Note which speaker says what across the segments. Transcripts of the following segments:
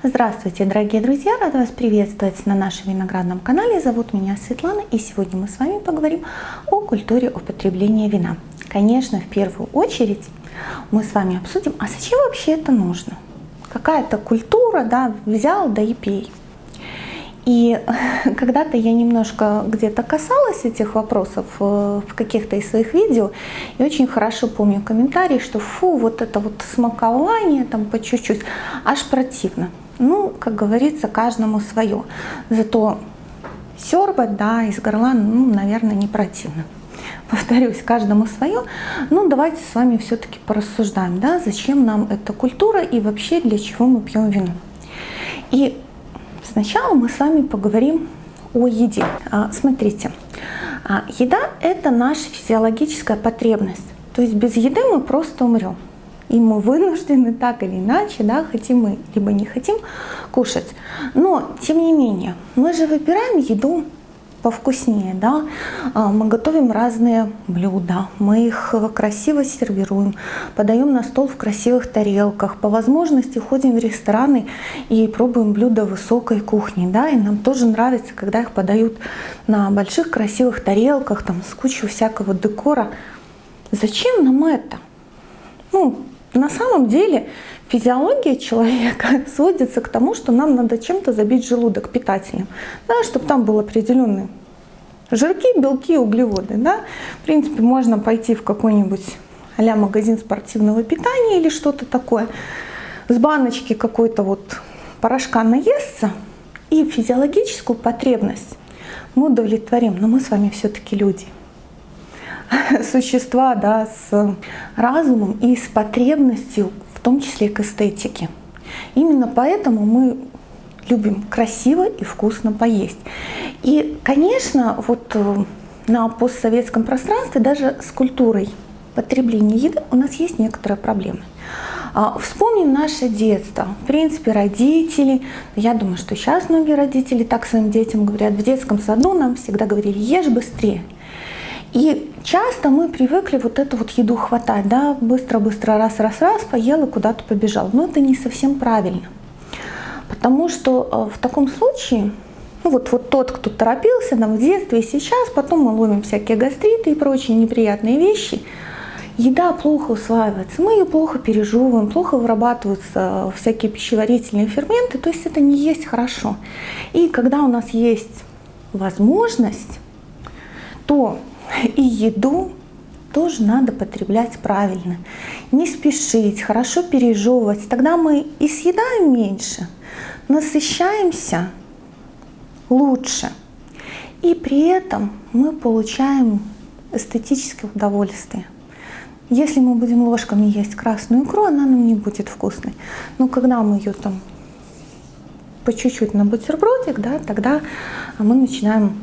Speaker 1: Здравствуйте, дорогие друзья! Рада вас приветствовать на нашем виноградном канале. Зовут меня Светлана, и сегодня мы с вами поговорим о культуре употребления вина. Конечно, в первую очередь мы с вами обсудим, а зачем вообще это нужно? Какая-то культура, да, взял, да и пей. И когда-то я немножко где-то касалась этих вопросов э, в каких-то из своих видео, и очень хорошо помню комментарии, что фу, вот это вот смакование там по чуть-чуть, аж противно. Ну, как говорится, каждому свое. Зато сербать, да, из горла, ну, наверное, не противно. Повторюсь, каждому свое. Ну, давайте с вами все-таки порассуждаем, да, зачем нам эта культура и вообще для чего мы пьем вино. И Сначала мы с вами поговорим о еде. А, смотрите, а, еда – это наша физиологическая потребность. То есть без еды мы просто умрем. И мы вынуждены так или иначе, да, хотим мы либо не хотим, кушать. Но, тем не менее, мы же выбираем еду повкуснее, да, а, мы готовим разные блюда, мы их красиво сервируем, подаем на стол в красивых тарелках, по возможности ходим в рестораны и пробуем блюда высокой кухни, да, и нам тоже нравится, когда их подают на больших красивых тарелках, там, с кучей всякого декора. Зачем нам это? Ну, на самом деле физиология человека сводится к тому, что нам надо чем-то забить желудок питательным, да, чтобы там был определенный жирки, белки, углеводы. Да. В принципе, можно пойти в какой-нибудь а магазин спортивного питания или что-то такое, с баночки какой-то вот порошка наесться, и физиологическую потребность мы удовлетворим. Но мы с вами все-таки люди. Существа да, с разумом и с потребностью в том числе к эстетике. Именно поэтому мы любим красиво и вкусно поесть. И, конечно, вот э, на постсоветском пространстве даже с культурой потребления еды у нас есть некоторые проблемы. А, вспомним наше детство. В принципе, родители, я думаю, что сейчас многие родители так своим детям говорят, в детском саду нам всегда говорили, ешь быстрее. И часто мы привыкли вот эту вот еду хватать, да, быстро-быстро раз-раз-раз поел и куда-то побежал. Но это не совсем правильно. Потому что э, в таком случае, ну вот, вот тот, кто торопился там в детстве и сейчас, потом мы ловим всякие гастриты и прочие неприятные вещи, еда плохо усваивается, мы ее плохо пережевываем, плохо вырабатываются всякие пищеварительные ферменты, то есть это не есть хорошо. И когда у нас есть возможность, то и еду тоже надо потреблять правильно. Не спешить, хорошо пережевывать. Тогда мы и съедаем меньше, насыщаемся лучше. И при этом мы получаем эстетическое удовольствие. Если мы будем ложками есть красную икру, она нам не будет вкусной. Но когда мы ее там по чуть-чуть на бутербродик, да, тогда мы начинаем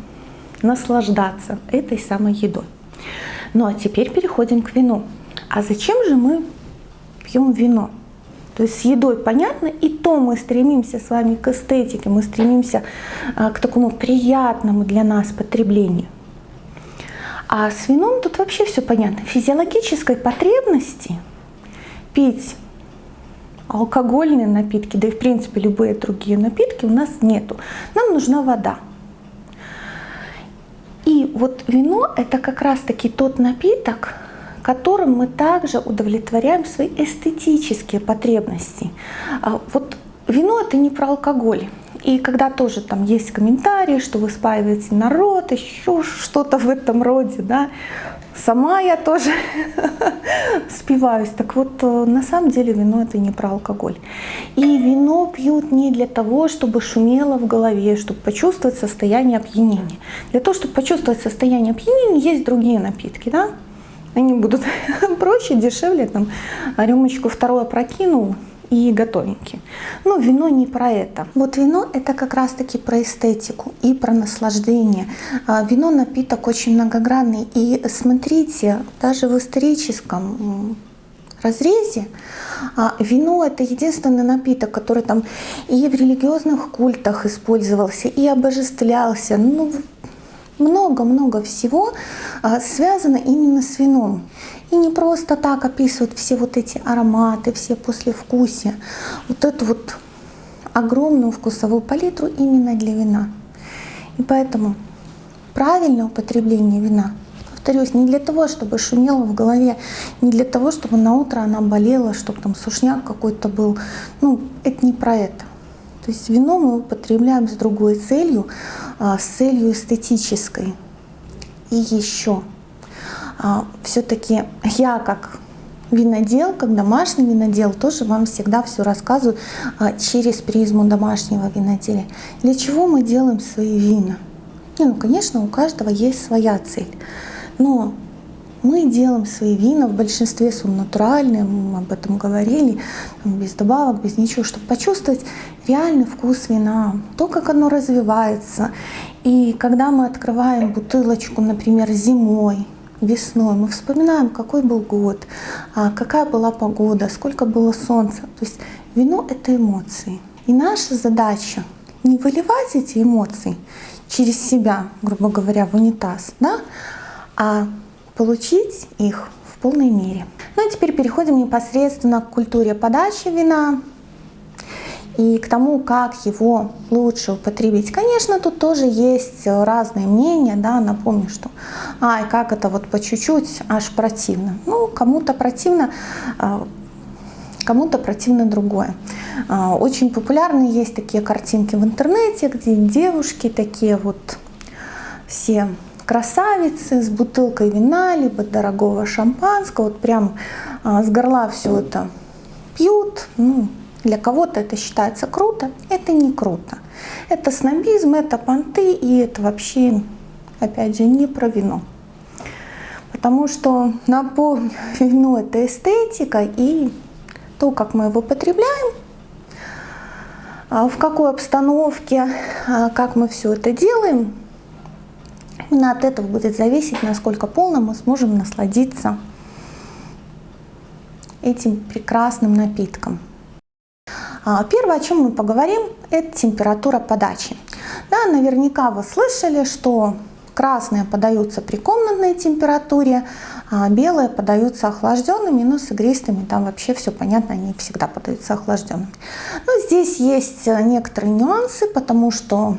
Speaker 1: наслаждаться этой самой едой. Ну а теперь переходим к вину. А зачем же мы пьем вино? То есть с едой понятно, и то мы стремимся с вами к эстетике, мы стремимся а, к такому приятному для нас потреблению. А с вином тут вообще все понятно. Физиологической потребности пить алкогольные напитки, да и в принципе любые другие напитки у нас нету. Нам нужна вода. И вот вино это как раз таки тот напиток, которым мы также удовлетворяем свои эстетические потребности. А вот вино это не про алкоголь. И когда тоже там есть комментарии, что вы спаиваете народ, еще что-то в этом роде, да, сама я тоже спиваюсь. Так вот, э, на самом деле вино это не про алкоголь. И вино пьют не для того, чтобы шумело в голове, чтобы почувствовать состояние опьянения. Для того, чтобы почувствовать состояние опьянения, есть другие напитки, да, они будут проще, дешевле, там, рюмочку второе прокинул, и готовенький. Но вино не про это. Вот вино это как раз таки про эстетику и про наслаждение. А, вино напиток очень многогранный. И смотрите, даже в историческом разрезе а, вино это единственный напиток, который там и в религиозных культах использовался, и обожествлялся. Ну, много-много всего а, связано именно с вином. И не просто так описывают все вот эти ароматы, все послевкусия. Вот эту вот огромную вкусовую палитру именно для вина. И поэтому правильное употребление вина, повторюсь, не для того, чтобы шумело в голове, не для того, чтобы на утро она болела, чтобы там сушняк какой-то был. Ну, это не про это. То есть вино мы употребляем с другой целью, а, с целью эстетической. И еще, все-таки я как винодел, как домашний винодел, тоже вам всегда все рассказываю а, через призму домашнего виноделия. Для чего мы делаем свои вина? Не, ну, конечно, у каждого есть своя цель. Но мы делаем свои вина, в большинстве своем натуральные, мы об этом говорили, без добавок, без ничего, чтобы почувствовать реальный вкус вина, то, как оно развивается. И когда мы открываем бутылочку, например, зимой, весной, мы вспоминаем, какой был год, а, какая была погода, сколько было солнца. То есть вино — это эмоции. И наша задача не выливать эти эмоции через себя, грубо говоря, в унитаз, да, а получить их в полной мере. Ну и теперь переходим непосредственно к культуре подачи вина и к тому, как его лучше употребить. Конечно, тут тоже есть разные мнения, да, напомню, что ай, как это вот по чуть-чуть, аж противно. Ну, кому-то противно, а, кому-то противно другое. А, очень популярны есть такие картинки в интернете, где девушки такие вот все красавицы с бутылкой вина, либо дорогого шампанского, вот прям а, с горла все это пьют. Ну, для кого-то это считается круто, это не круто. Это снобизм, это понты, и это вообще, опять же, не про вино. Потому что, напомню, вино это эстетика и то, как мы его потребляем, а, в какой обстановке, а, как мы все это делаем, Именно от этого будет зависеть, насколько полно мы сможем насладиться этим прекрасным напитком. А, первое, о чем мы поговорим, это температура подачи. Да, наверняка вы слышали, что красные подаются при комнатной температуре, а белые подаются охлажденными, но с игристыми там вообще все понятно, они всегда подаются охлажденными. Но здесь есть некоторые нюансы, потому что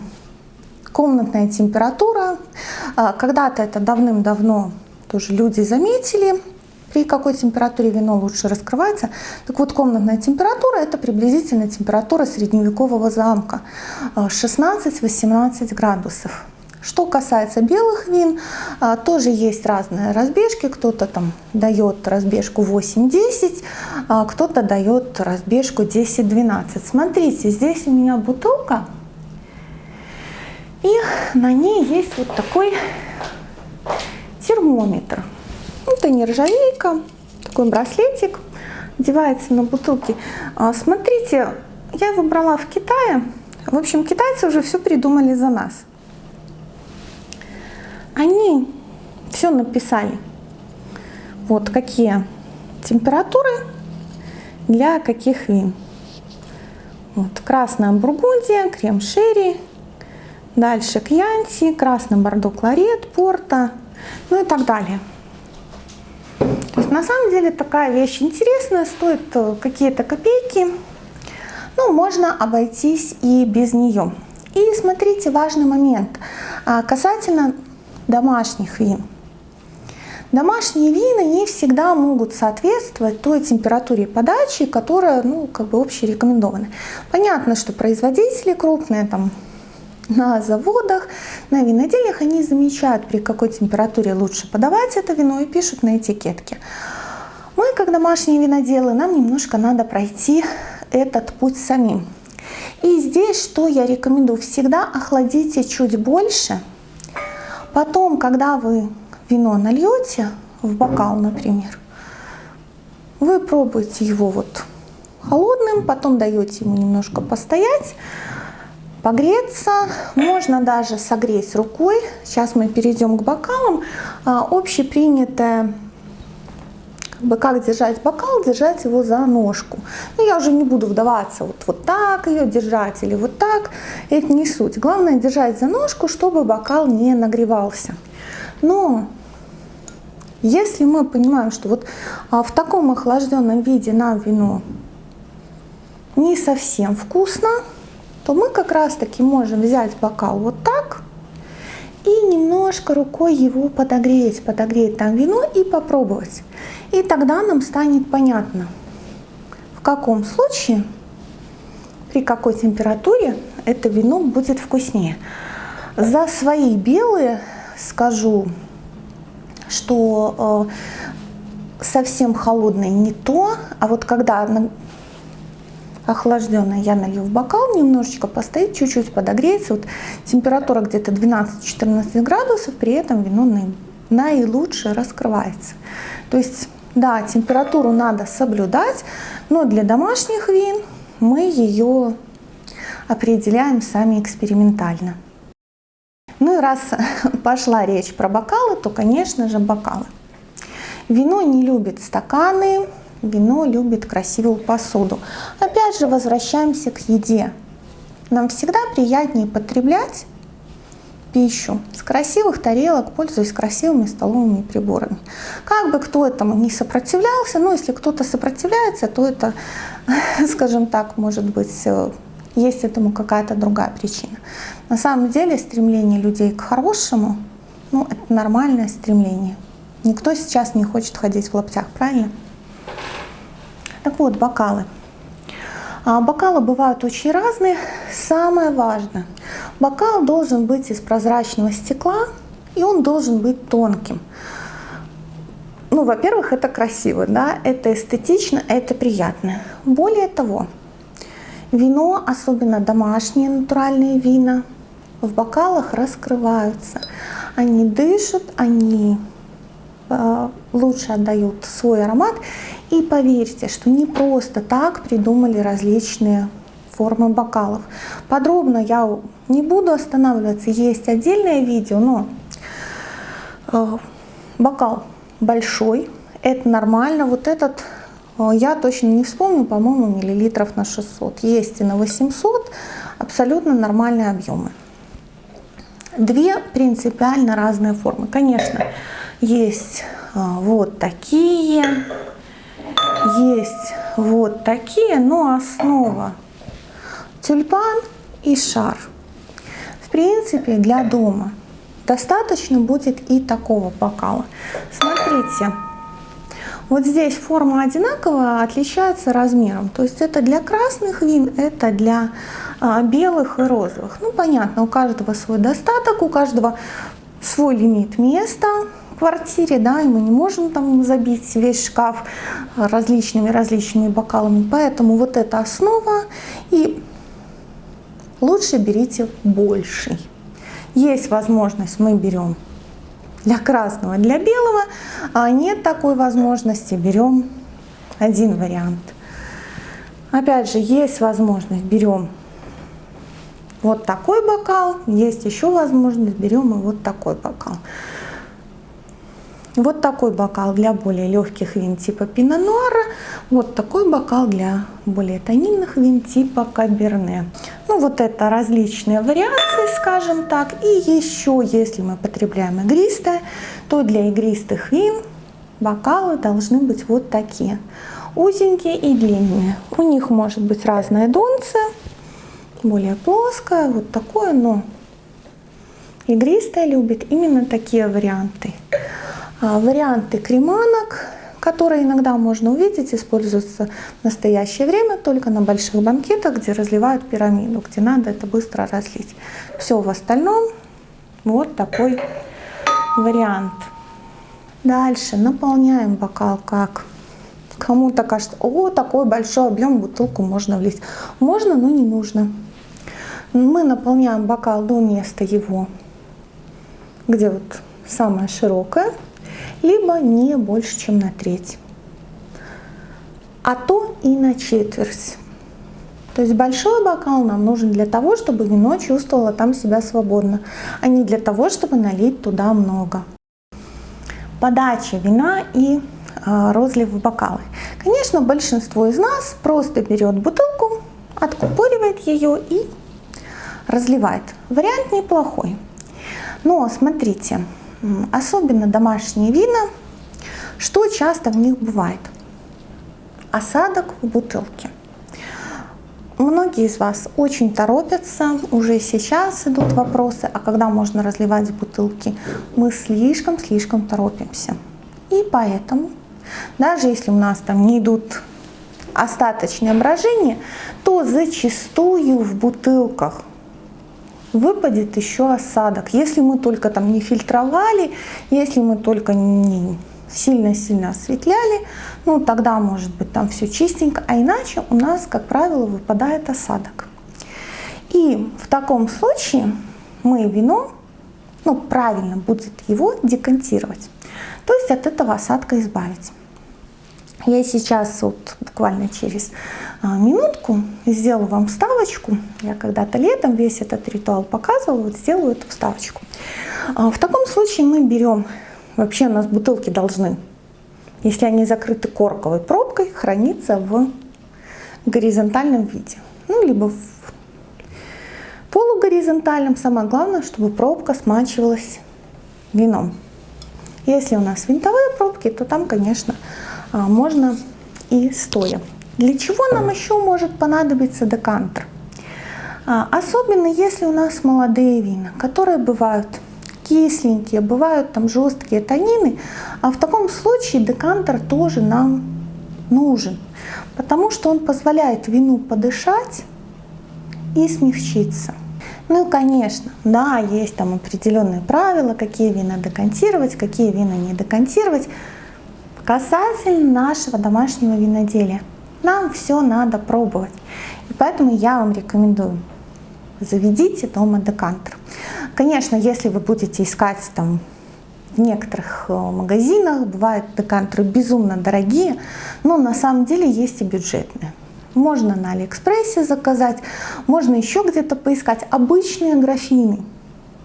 Speaker 1: комнатная температура. А, когда-то это давным-давно тоже люди заметили, при какой температуре вино лучше раскрывается. Так вот, комнатная температура – это приблизительно температура средневекового замка, 16-18 градусов. Что касается белых вин, а, тоже есть разные разбежки. Кто-то там дает разбежку 8-10, а кто-то дает разбежку 10-12. Смотрите, здесь у меня бутылка и на ней есть вот такой термометр. Это нержавейка, такой браслетик, одевается на бутылки. А, смотрите, я его брала в Китае. В общем, китайцы уже все придумали за нас. Они все написали. Вот какие температуры для каких вин. Вот, красная бургундия, крем шерри, Дальше кьянти, красный бордо кларет, порта, ну и так далее. То есть на самом деле такая вещь интересная, стоит э, какие-то копейки, но можно обойтись и без нее. И смотрите, важный момент а, касательно домашних вин. Домашние вина не всегда могут соответствовать той температуре подачи, которая ну, как бы общерекомендована. Понятно, что производители крупные, там на заводах, на винодельнях они замечают, при какой температуре лучше подавать это вино и пишут на этикетке. Мы, как домашние виноделы, нам немножко надо пройти этот путь самим. И здесь что я рекомендую? Всегда охладите чуть больше. Потом, когда вы вино нальете в бокал, например, вы пробуете его вот холодным, потом даете ему немножко постоять, погреться, можно даже согреть рукой. Сейчас мы перейдем к бокалам. А, общепринятое как бы как держать бокал, держать его за ножку. Ну, я уже не буду вдаваться, вот, вот так ее держать или вот так, это не суть. Главное держать за ножку, чтобы бокал не нагревался. Но если мы понимаем, что вот а, в таком охлажденном виде нам вино не совсем вкусно, то мы как раз-таки можем взять бокал вот так и немножко рукой его подогреть, подогреть там вино и попробовать. И тогда нам станет понятно, в каком случае, при какой температуре это вино будет вкуснее. За свои белые скажу, что э, совсем холодное не то, а вот когда охлажденное я налью в бокал, немножечко постоит, чуть-чуть подогреется. Вот температура где-то 12-14 градусов, при этом вино наилучше раскрывается. То есть, да, температуру надо соблюдать, но для домашних вин мы ее определяем сами экспериментально. Ну и раз пошла речь про бокалы, то, конечно же, бокалы. Вино не любит стаканы, Вино любит красивую посуду. Опять же, возвращаемся к еде. Нам всегда приятнее потреблять пищу с красивых тарелок, пользуясь красивыми столовыми приборами. Как бы кто этому не сопротивлялся, но если кто-то сопротивляется, то это, скажем так, может быть, э, есть этому какая-то другая причина. На самом деле стремление людей к хорошему, ну, это нормальное стремление. Никто сейчас не хочет ходить в лаптях, правильно? Так вот, бокалы. А бокалы бывают очень разные. Самое важное, бокал должен быть из прозрачного стекла, и он должен быть тонким. Ну, во-первых, это красиво, да, это эстетично, это приятно. Более того, вино, особенно домашние натуральные вина, в бокалах раскрываются. Они дышат, они лучше отдают свой аромат. И поверьте, что не просто так придумали различные формы бокалов. Подробно я не буду останавливаться, есть отдельное видео, но э, бокал большой, это нормально. Вот этот э, я точно не вспомню, по-моему, миллилитров на 600. Есть и на 800, абсолютно нормальные объемы. Две принципиально разные формы. Конечно, есть э, вот такие, есть вот такие, но основа тюльпан и шар. В принципе, для дома достаточно будет и такого бокала. Смотрите, вот здесь форма одинаковая, отличается размером. То есть это для красных вин, это для а, белых и розовых. Ну, понятно, у каждого свой достаток, у каждого свой лимит места квартире, да, и мы не можем там забить весь шкаф различными-различными бокалами. Поэтому вот эта основа, и лучше берите больший. Есть возможность, мы берем для красного, для белого, а нет такой возможности, берем один вариант. Опять же, есть возможность, берем вот такой бокал, есть еще возможность, берем и вот такой бокал. Вот такой бокал для более легких вин типа Пино Нуара. Вот такой бокал для более тонинных вин типа Каберне. Ну вот это различные вариации, скажем так. И еще, если мы потребляем игристое, то для игристых вин бокалы должны быть вот такие. Узенькие и длинные. У них может быть разное донце, более плоское, вот такое, но игристое любит именно такие варианты. А, варианты креманок, которые иногда можно увидеть, используются в настоящее время только на больших банкетах, где разливают пирамиду, где надо это быстро разлить. Все в остальном вот такой вариант. Дальше наполняем бокал как кому-то кажется, о, такой большой объем бутылку можно влить. Можно, но не нужно. Мы наполняем бокал до места его, где вот самая широкая либо не больше, чем на треть, а то и на четверть. То есть большой бокал нам нужен для того, чтобы вино чувствовало там себя свободно, а не для того, чтобы налить туда много. Подача вина и э, розлив в бокалы. Конечно, большинство из нас просто берет бутылку, откупоривает ее и разливает. Вариант неплохой. Но смотрите, особенно домашние вина, что часто в них бывает? Осадок в бутылке. многие из вас очень торопятся, уже сейчас идут вопросы, а когда можно разливать бутылки? Мы слишком-слишком торопимся. И поэтому, даже если у нас там не идут остаточные брожения, то зачастую в бутылках выпадет еще осадок. Если мы только там не фильтровали, если мы только не сильно-сильно осветляли, ну тогда может быть там все чистенько, а иначе у нас, как правило, выпадает осадок. И в таком случае мы вино, ну правильно будет его декантировать, то есть от этого осадка избавить. Я сейчас вот буквально через а, минутку сделаю вам вставочку. Я когда-то летом весь этот ритуал показывала, вот сделаю эту вставочку. А, в таком случае мы берем, вообще у нас бутылки должны, если они закрыты корковой пробкой, храниться в горизонтальном виде. Ну, либо в полугоризонтальном. Самое главное, чтобы пробка смачивалась вином. Если у нас винтовые пробки, то там, конечно, можно и стоя. Для чего нам еще может понадобиться декантер? А, особенно если у нас молодые вина, которые бывают кисленькие, бывают там жесткие танины, а в таком случае декантер тоже нам нужен, потому что он позволяет вину подышать и смягчиться. Ну и конечно, да, есть там определенные правила, какие вина декантировать, какие вина не декантировать. Касательно нашего домашнего виноделия, нам все надо пробовать. И поэтому я вам рекомендую, заведите дома декантер. Конечно, если вы будете искать там в некоторых э, магазинах, бывают декантеры безумно дорогие, но на самом деле есть и бюджетные. Можно на Алиэкспрессе заказать, можно еще где-то поискать. Обычные графины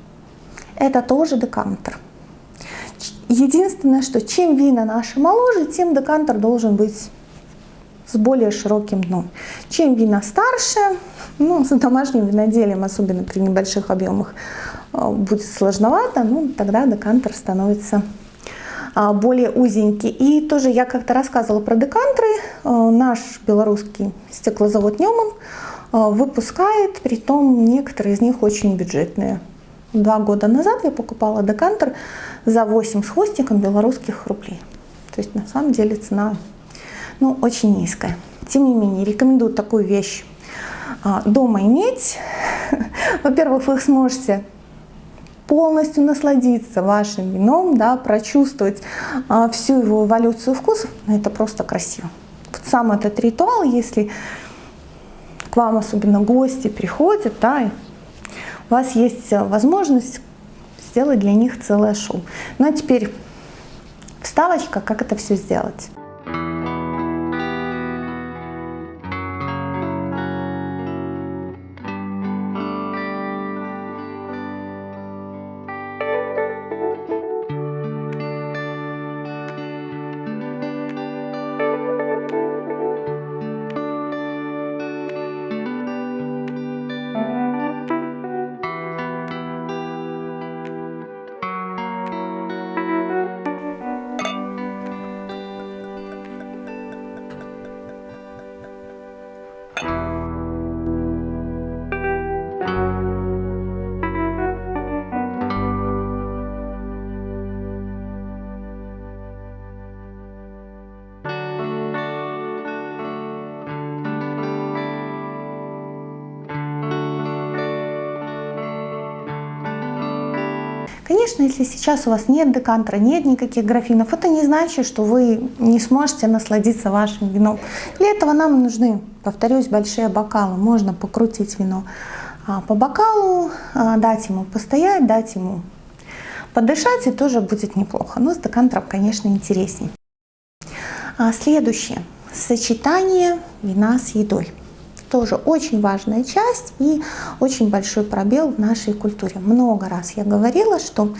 Speaker 1: – это тоже декантер. Единственное, что чем вина наши моложе, тем декантер должен быть с более широким дном. Чем вина старше, ну, с домашним виноделием, особенно при небольших объемах, э, будет сложновато, ну, тогда декантер становится а, более узенький. И тоже я как-то рассказывала про декантеры. Э, наш белорусский стеклозавод Неман э, выпускает, при том некоторые из них очень бюджетные. Два года назад я покупала декантер за 8 с хвостиком белорусских рублей. То есть на самом деле цена ну, очень низкая. Тем не менее, рекомендую такую вещь а, дома иметь. Во-первых, вы сможете полностью насладиться вашим вином, да, прочувствовать а, всю его эволюцию вкусов. Это просто красиво. Вот сам этот ритуал, если к вам особенно гости приходят, да, у вас есть возможность сделать для них целое шоу. Ну а теперь вставочка, как это все сделать. Конечно, если сейчас у вас нет декантера, нет никаких графинов, это не значит, что вы не сможете насладиться вашим вином. Для этого нам нужны, повторюсь, большие бокалы. Можно покрутить вино а, по бокалу, а, дать ему постоять, дать ему подышать, и тоже будет неплохо. Но с декантером, конечно, интереснее. А, следующее. Сочетание вина с едой тоже очень важная часть и очень большой пробел в нашей культуре. Много раз я говорила, что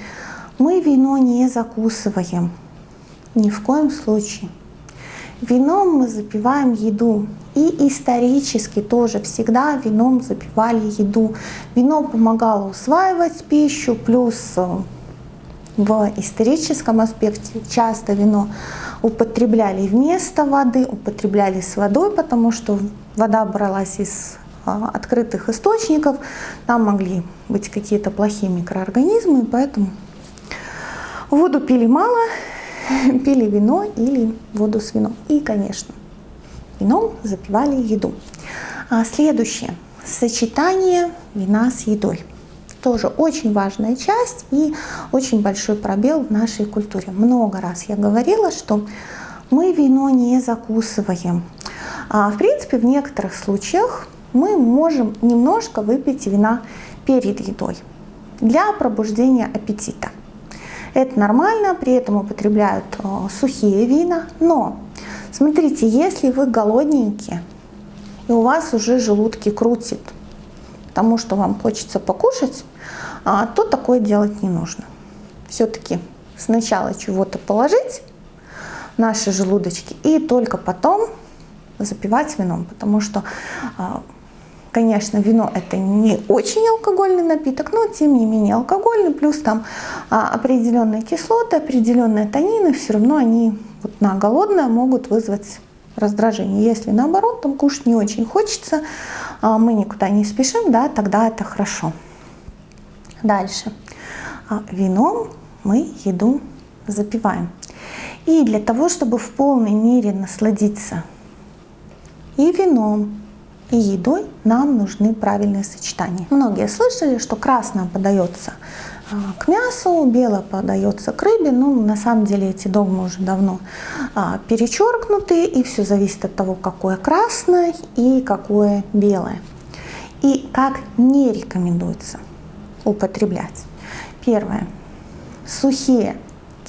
Speaker 1: мы вино не закусываем, ни в коем случае. Вином мы запиваем еду. И исторически тоже всегда вином запивали еду. Вино помогало усваивать пищу, плюс э, в историческом аспекте часто вино употребляли вместо воды, употребляли с водой, потому что вода бралась из а, открытых источников, там могли быть какие-то плохие микроорганизмы, поэтому воду пили мало, пили вино или воду с вином. И, конечно, вином запивали еду. А следующее. Сочетание вина с едой. Тоже очень важная часть и очень большой пробел в нашей культуре. Много раз я говорила, что мы вино не закусываем. А, в принципе, в некоторых случаях мы можем немножко выпить вина перед едой для пробуждения аппетита. Это нормально, при этом употребляют э, сухие вина, но смотрите, если вы голодненькие, и у вас уже желудки крутит, потому что вам хочется покушать, а, то такое делать не нужно. Все-таки сначала чего-то положить наши желудочки и только потом запивать вином, потому что а, Конечно, вино это не очень алкогольный напиток, но тем не менее алкогольный, плюс там а, определенные кислоты, определенные танины, все равно они вот на голодное могут вызвать раздражение. Если наоборот, там кушать не очень хочется, а, мы никуда не спешим, да, тогда это хорошо. Дальше. А, вином мы еду запиваем. И для того, чтобы в полной мере насладиться и вином, и едой нам нужны правильные сочетания. Многие слышали, что красное подается а, к мясу, белое подается к рыбе. Ну, на самом деле эти догмы уже давно а, перечеркнуты, и все зависит от того, какое красное и какое белое. И как не рекомендуется употреблять. Первое. Сухие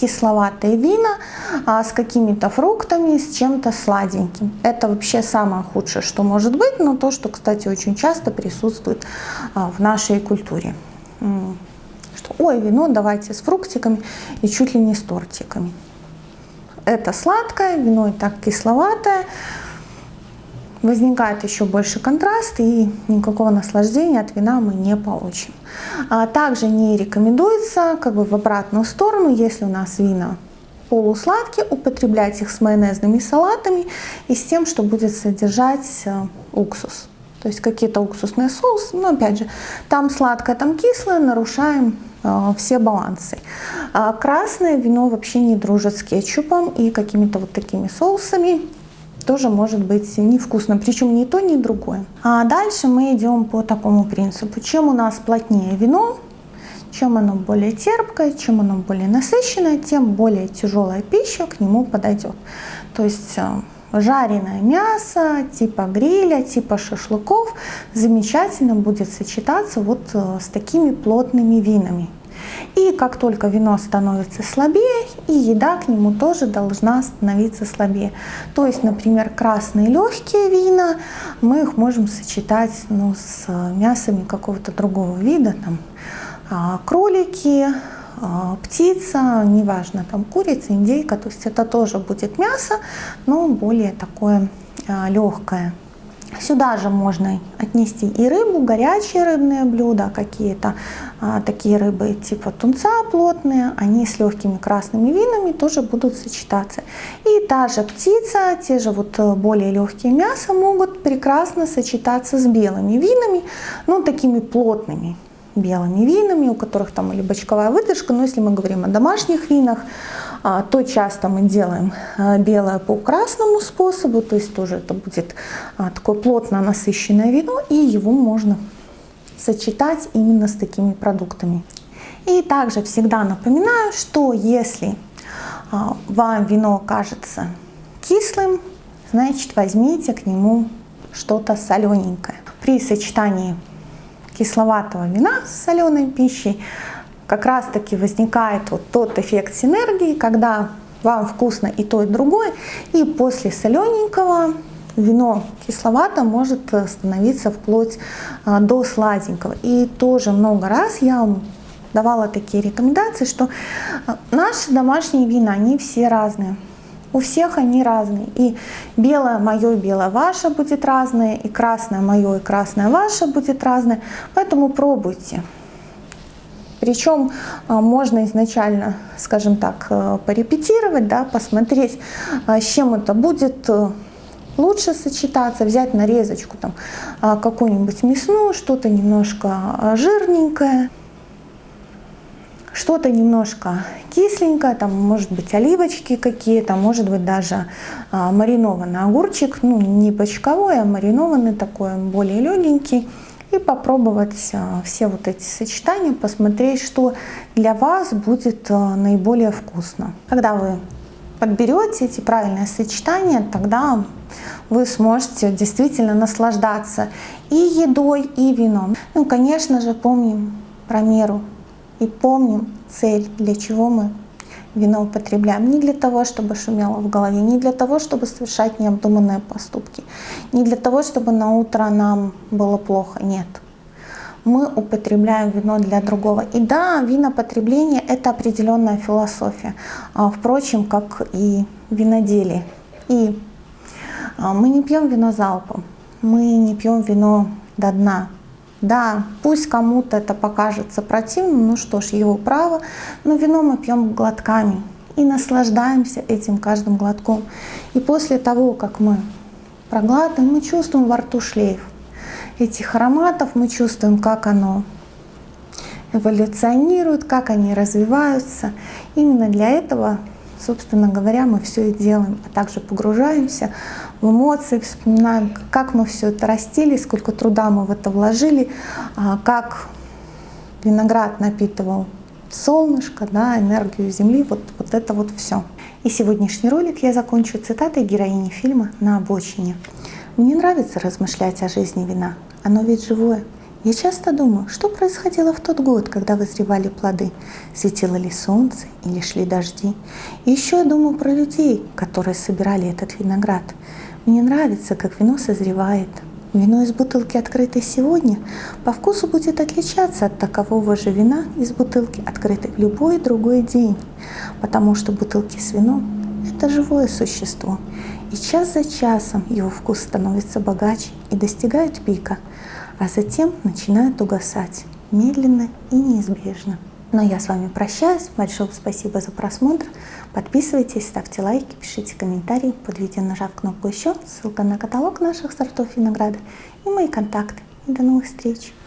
Speaker 1: кисловатые вина а, с какими-то фруктами, с чем-то сладеньким. Это вообще самое худшее, что может быть, но то, что, кстати, очень часто присутствует а, в нашей культуре. Что, ой, вино давайте с фруктиками и чуть ли не с тортиками. Это сладкое, вино и так кисловатое, возникает еще больше контраст и никакого наслаждения от вина мы не получим. А также не рекомендуется как бы в обратную сторону, если у нас вина полусладкие, употреблять их с майонезными салатами и с тем, что будет содержать э, уксус. То есть какие-то уксусные соусы, но опять же, там сладкое, там кислое, нарушаем э, все балансы. А красное вино вообще не дружит с кетчупом и какими-то вот такими соусами тоже может быть невкусно, причем ни то, ни другое. А дальше мы идем по такому принципу. Чем у нас плотнее вино, чем оно более терпкое, чем оно более насыщенное, тем более тяжелая пища к нему подойдет. То есть э, жареное мясо, типа гриля, типа шашлыков замечательно будет сочетаться вот э, с такими плотными винами. И как только вино становится слабее, и еда к нему тоже должна становиться слабее. То есть, например, красные легкие вина, мы их можем сочетать ну, с мясами какого-то другого вида, там, а, кролики, а, птица, неважно, там курица, индейка, то есть это тоже будет мясо, но более такое а, легкое. Сюда же можно отнести и рыбу, горячие рыбные блюда, какие-то а, такие рыбы типа тунца плотные, они с легкими красными винами тоже будут сочетаться. И та же птица, те же вот э, более легкие мяса могут прекрасно сочетаться с белыми винами, ну такими плотными белыми винами, у которых там или бочковая выдержка, но если мы говорим о домашних винах, то часто мы делаем а, белое по красному способу, то есть тоже это будет а, такое плотно насыщенное вино, и его можно сочетать именно с такими продуктами. И также всегда напоминаю, что если вам вино кажется кислым, значит возьмите к нему что-то солененькое. При сочетании кисловатого вина с соленой пищей как раз таки возникает вот тот эффект синергии, когда вам вкусно и то, и другое, и после солененького вино кисловато может становиться вплоть а, до сладенького. И тоже много раз я вам давала такие рекомендации, что а, наши домашние вина, они все разные. У всех они разные. И белое мое, белое ваше будет разное, и красное мое, и красное ваше будет разное. Поэтому пробуйте. Причем а, можно изначально, скажем так, э, порепетировать, да, посмотреть, а, с чем это будет э, лучше сочетаться, взять нарезочку там а, какую-нибудь мясную, что-то немножко жирненькое, что-то немножко кисленькое, там может быть оливочки какие-то, может быть даже маринованный огурчик, ну не бочковой, а маринованный такой, более легенький. И попробовать а, все вот эти сочетания, посмотреть, что для вас будет а, наиболее вкусно. Когда вы подберете эти правильные сочетания, тогда вы сможете действительно наслаждаться и едой, и вином. Ну, конечно же, помним про меру и помним цель, для чего мы вино употребляем. Не для того, чтобы шумело в голове, не для того, чтобы совершать необдуманные поступки, не для того, чтобы на утро нам было плохо. Нет. Мы употребляем вино для другого. И да, винопотребление – это определенная философия. А, впрочем, как и виноделие. И а, мы не пьем вино залпом, мы не пьем вино до дна, да, пусть кому-то это покажется противным, ну что ж, его право, но вино мы пьем глотками и наслаждаемся этим каждым глотком. И после того, как мы проглатываем, мы чувствуем во рту шлейф этих ароматов, мы чувствуем, как оно эволюционирует, как они развиваются. Именно для этого собственно говоря, мы все и делаем, а также погружаемся в эмоции, вспоминаем, как мы все это растили, сколько труда мы в это вложили, а, как виноград напитывал солнышко, да, энергию Земли, вот, вот это вот все. И сегодняшний ролик я закончу цитатой героини фильма «На обочине». Мне нравится размышлять о жизни вина, оно ведь живое. Я часто думаю, что происходило в тот год, когда вызревали плоды, светило ли солнце или шли дожди. И еще я думаю про людей, которые собирали этот виноград. Мне нравится, как вино созревает. Вино из бутылки, открытой сегодня, по вкусу будет отличаться от такового же вина из бутылки, открытой в любой другой день, потому что бутылки с вином – это живое существо, и час за часом его вкус становится богаче и достигает пика – а затем начинают угасать медленно и неизбежно. Но я с вами прощаюсь. Большое спасибо за просмотр. Подписывайтесь, ставьте лайки, пишите комментарии под видео, нажав кнопку «Еще», ссылка на каталог наших сортов винограда и мои контакты. И до новых встреч!